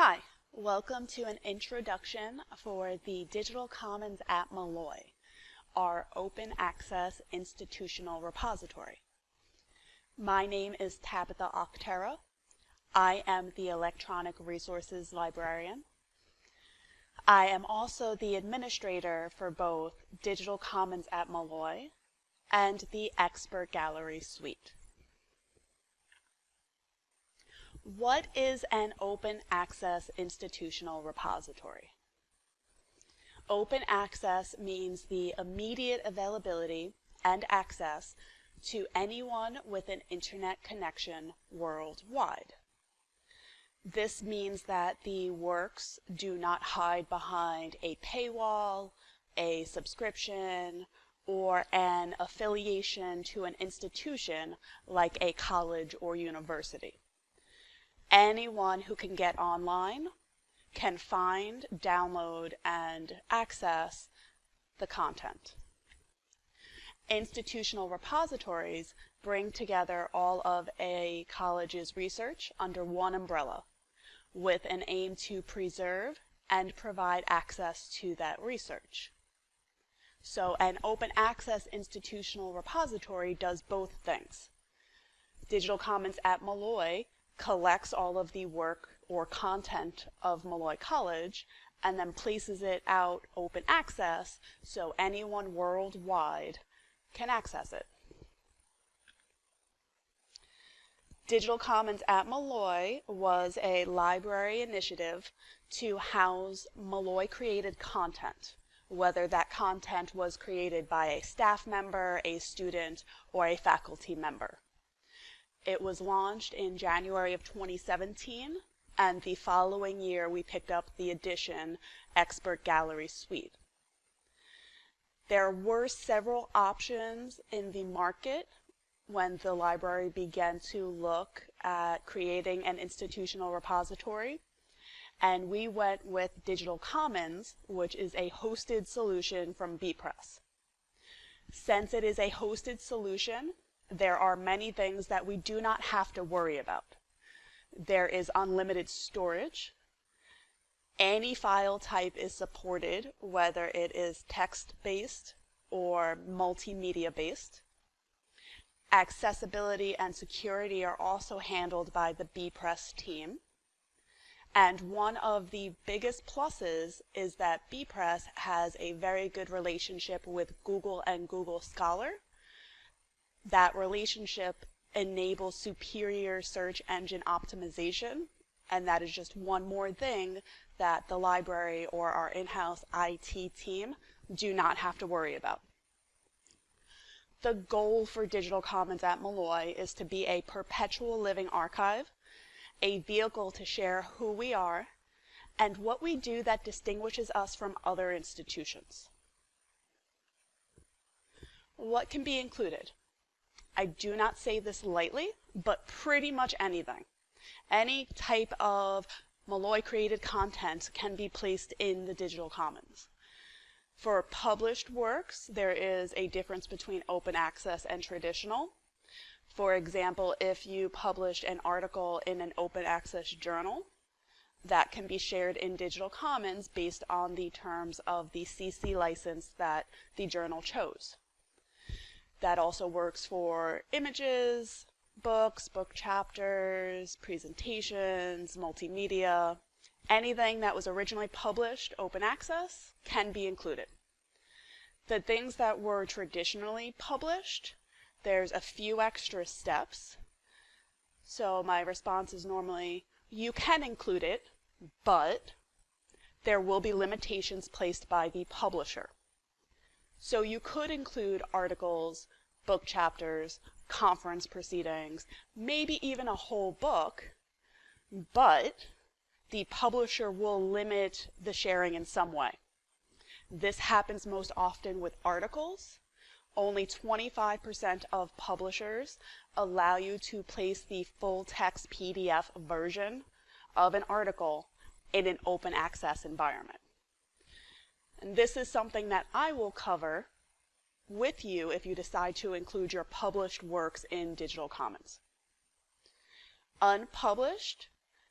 Hi, welcome to an introduction for the Digital Commons at Molloy, our open access institutional repository. My name is Tabitha Octera. I am the Electronic Resources Librarian. I am also the administrator for both Digital Commons at Molloy and the Expert Gallery Suite. What is an open access institutional repository? Open access means the immediate availability and access to anyone with an internet connection worldwide. This means that the works do not hide behind a paywall, a subscription, or an affiliation to an institution like a college or university. Anyone who can get online can find, download, and access the content. Institutional repositories bring together all of a college's research under one umbrella with an aim to preserve and provide access to that research. So an open access institutional repository does both things. Digital Commons at Molloy collects all of the work or content of Molloy College and then places it out open access so anyone worldwide can access it. Digital Commons at Molloy was a library initiative to house Molloy created content, whether that content was created by a staff member, a student, or a faculty member. It was launched in January of 2017, and the following year we picked up the edition Expert Gallery Suite. There were several options in the market when the library began to look at creating an institutional repository. And we went with Digital Commons, which is a hosted solution from bepress. Since it is a hosted solution, there are many things that we do not have to worry about. There is unlimited storage. Any file type is supported, whether it is text-based or multimedia-based. Accessibility and security are also handled by the bepress team. And one of the biggest pluses is that bepress has a very good relationship with Google and Google Scholar, that relationship enables superior search engine optimization. And that is just one more thing that the library or our in-house IT team do not have to worry about. The goal for Digital Commons at Molloy is to be a perpetual living archive, a vehicle to share who we are, and what we do that distinguishes us from other institutions. What can be included? I do not say this lightly, but pretty much anything. Any type of Molloy created content can be placed in the digital commons. For published works, there is a difference between open access and traditional. For example, if you published an article in an open access journal, that can be shared in digital commons based on the terms of the CC license that the journal chose. That also works for images, books, book chapters, presentations, multimedia. Anything that was originally published open access can be included. The things that were traditionally published, there's a few extra steps. So my response is normally, you can include it, but there will be limitations placed by the publisher. So you could include articles, book chapters, conference proceedings, maybe even a whole book, but the publisher will limit the sharing in some way. This happens most often with articles. Only 25% of publishers allow you to place the full text PDF version of an article in an open access environment. And this is something that I will cover with you if you decide to include your published works in Digital Commons. Unpublished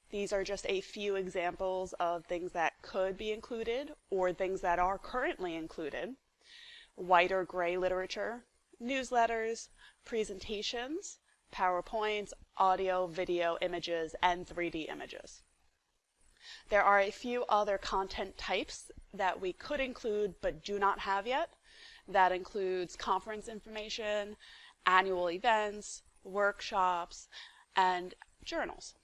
These are just a few examples of things that could be included or things that are currently included. White or gray literature, newsletters, presentations, PowerPoints, audio, video, images, and 3D images. There are a few other content types that we could include but do not have yet. That includes conference information, annual events, workshops, and journals.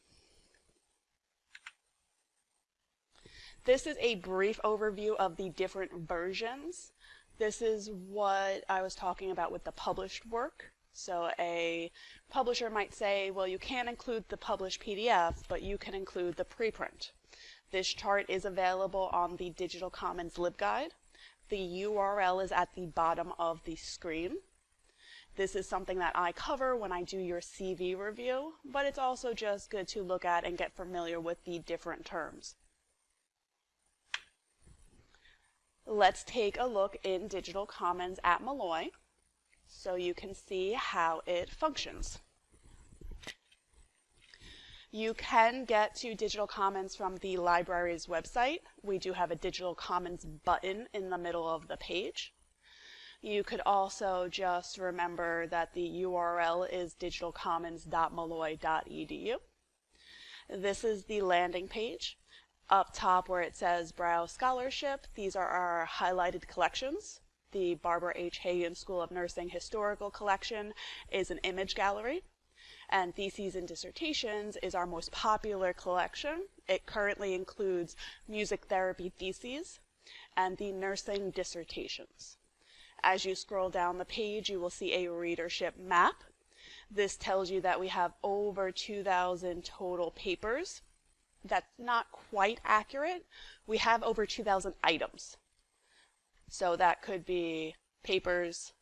This is a brief overview of the different versions. This is what I was talking about with the published work. So a publisher might say, well, you can't include the published PDF, but you can include the preprint. This chart is available on the Digital Commons LibGuide. The URL is at the bottom of the screen. This is something that I cover when I do your CV review, but it's also just good to look at and get familiar with the different terms. Let's take a look in Digital Commons at Molloy so you can see how it functions. You can get to Digital Commons from the library's website. We do have a Digital Commons button in the middle of the page. You could also just remember that the URL is digitalcommons.molloy.edu. This is the landing page up top where it says Browse Scholarship, these are our highlighted collections. The Barbara H. Hagan School of Nursing Historical Collection is an image gallery. And Theses and Dissertations is our most popular collection. It currently includes music therapy theses and the nursing dissertations. As you scroll down the page, you will see a readership map. This tells you that we have over 2,000 total papers that's not quite accurate. We have over 2,000 items. So that could be papers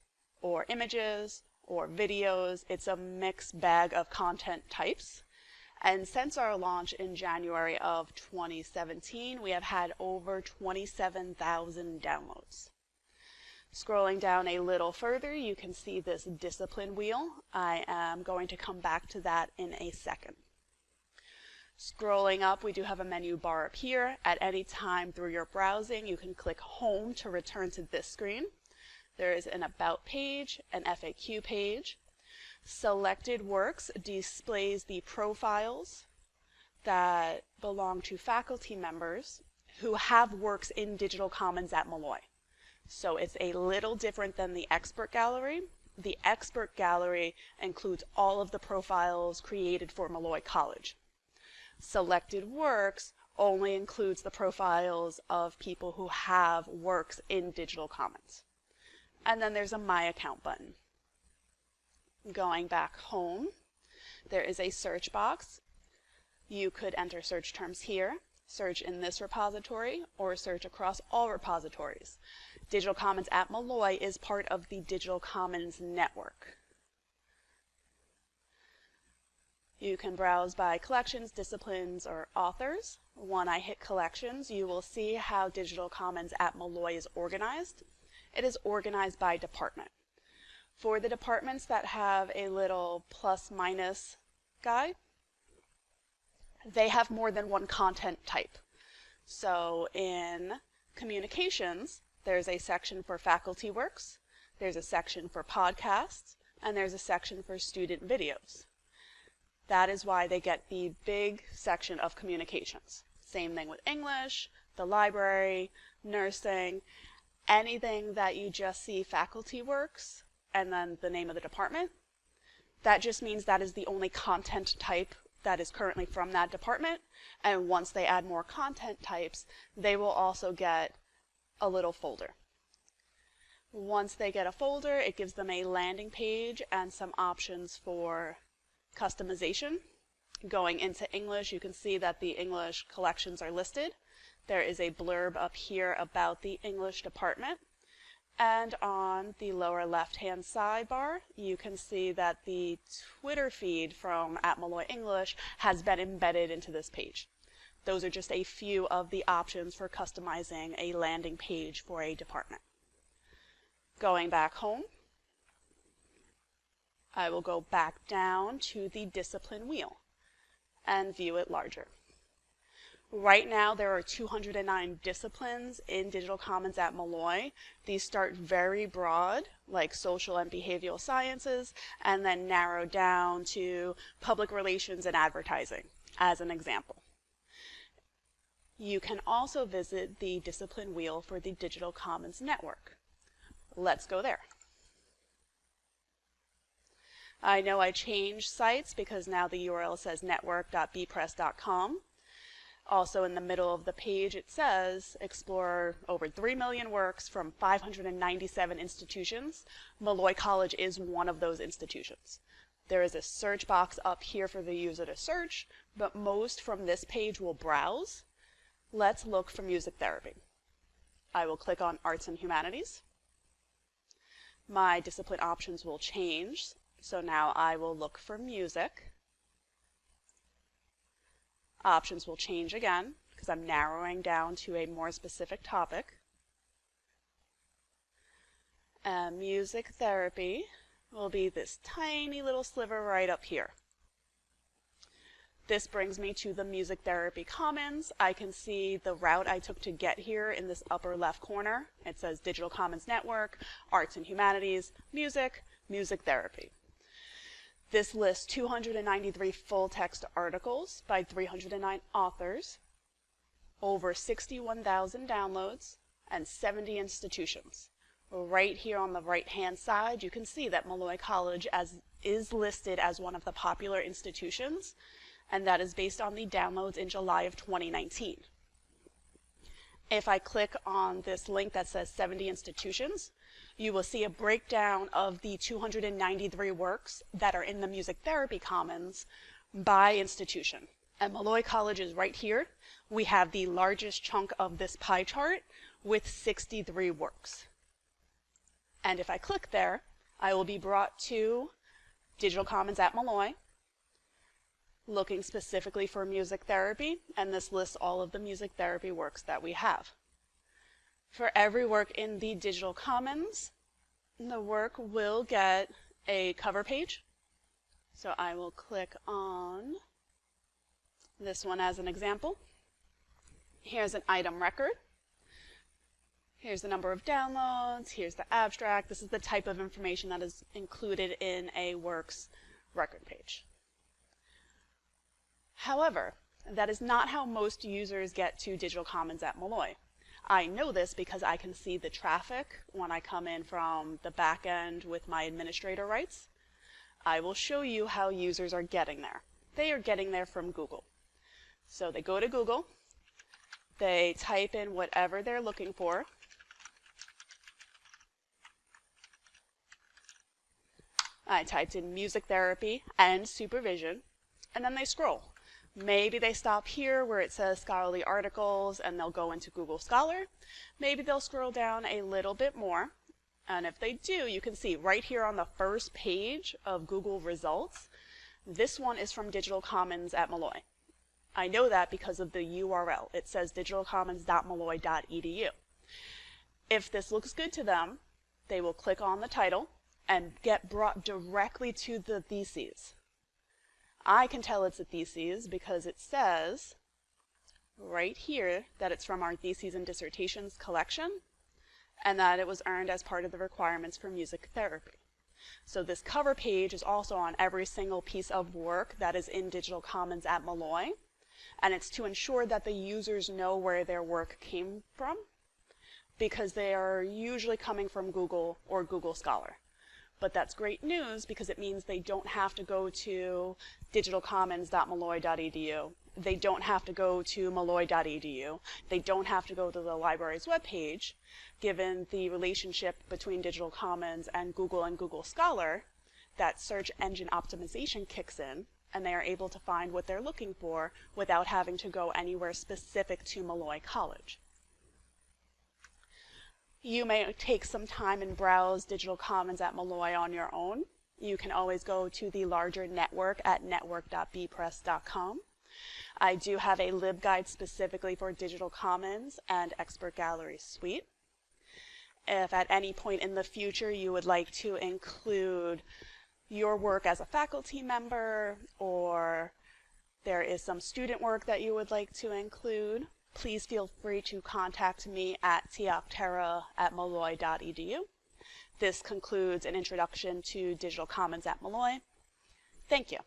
or images or videos. It's a mixed bag of content types. And since our launch in January of 2017, we have had over 27,000 downloads. Scrolling down a little further, you can see this discipline wheel. I am going to come back to that in a second. Scrolling up, we do have a menu bar up here. At any time through your browsing, you can click Home to return to this screen. There is an About page, an FAQ page. Selected Works displays the profiles that belong to faculty members who have works in Digital Commons at Molloy. So it's a little different than the Expert Gallery. The Expert Gallery includes all of the profiles created for Molloy College selected works only includes the profiles of people who have works in Digital Commons. And then there's a My Account button. Going back home, there is a search box. You could enter search terms here, search in this repository, or search across all repositories. Digital Commons at Molloy is part of the Digital Commons network. You can browse by collections, disciplines, or authors. When I hit collections, you will see how Digital Commons at Molloy is organized. It is organized by department. For the departments that have a little plus minus guy, they have more than one content type. So in communications, there's a section for faculty works, there's a section for podcasts, and there's a section for student videos. That is why they get the big section of communications. Same thing with English, the library, nursing, anything that you just see faculty works and then the name of the department. That just means that is the only content type that is currently from that department. And once they add more content types, they will also get a little folder. Once they get a folder, it gives them a landing page and some options for customization. Going into English, you can see that the English collections are listed. There is a blurb up here about the English department. And on the lower left-hand sidebar, you can see that the Twitter feed from at Molloy English has been embedded into this page. Those are just a few of the options for customizing a landing page for a department. Going back home, I will go back down to the discipline wheel and view it larger. Right now, there are 209 disciplines in Digital Commons at Molloy. These start very broad, like social and behavioral sciences, and then narrow down to public relations and advertising, as an example. You can also visit the discipline wheel for the Digital Commons Network. Let's go there. I know I changed sites because now the URL says network.bepress.com. Also in the middle of the page it says explore over 3 million works from 597 institutions. Molloy College is one of those institutions. There is a search box up here for the user to search, but most from this page will browse. Let's look for music therapy. I will click on Arts and Humanities. My discipline options will change, so now I will look for music options will change again because I'm narrowing down to a more specific topic. Uh, music therapy will be this tiny little sliver right up here. This brings me to the Music Therapy Commons. I can see the route I took to get here in this upper left corner. It says Digital Commons Network, Arts and Humanities, Music, Music Therapy. This lists 293 full-text articles by 309 authors, over 61,000 downloads, and 70 institutions. Right here on the right-hand side, you can see that Molloy College as, is listed as one of the popular institutions, and that is based on the downloads in July of 2019. If I click on this link that says 70 institutions, you will see a breakdown of the 293 works that are in the Music Therapy Commons by institution. And Molloy College is right here. We have the largest chunk of this pie chart with 63 works. And if I click there, I will be brought to Digital Commons at Molloy, looking specifically for music therapy, and this lists all of the music therapy works that we have. For every work in the Digital Commons, the work will get a cover page. So I will click on this one as an example. Here's an item record. Here's the number of downloads. Here's the abstract. This is the type of information that is included in a work's record page. However, that is not how most users get to Digital Commons at Molloy. I know this because I can see the traffic when I come in from the back end with my administrator rights. I will show you how users are getting there. They are getting there from Google. So they go to Google, they type in whatever they're looking for. I typed in music therapy and supervision, and then they scroll. Maybe they stop here where it says scholarly articles and they'll go into Google Scholar. Maybe they'll scroll down a little bit more. And if they do, you can see right here on the first page of Google results, this one is from Digital Commons at Molloy. I know that because of the URL. It says digitalcommons.molloy.edu. If this looks good to them, they will click on the title and get brought directly to the theses. I can tell it's a thesis because it says right here that it's from our Theses and Dissertations collection and that it was earned as part of the requirements for music therapy. So this cover page is also on every single piece of work that is in Digital Commons at Molloy and it's to ensure that the users know where their work came from because they are usually coming from Google or Google Scholar. But that's great news because it means they don't have to go to digitalcommons.molloy.edu. They don't have to go to molloy.edu. They don't have to go to the library's webpage. Given the relationship between Digital Commons and Google and Google Scholar, that search engine optimization kicks in and they are able to find what they're looking for without having to go anywhere specific to Molloy College. You may take some time and browse Digital Commons at Molloy on your own. You can always go to the larger network at network.bepress.com. I do have a LibGuide specifically for Digital Commons and Expert Gallery Suite. If at any point in the future you would like to include your work as a faculty member or there is some student work that you would like to include, please feel free to contact me at tiocterra at molloy.edu. This concludes an introduction to Digital Commons at Molloy. Thank you.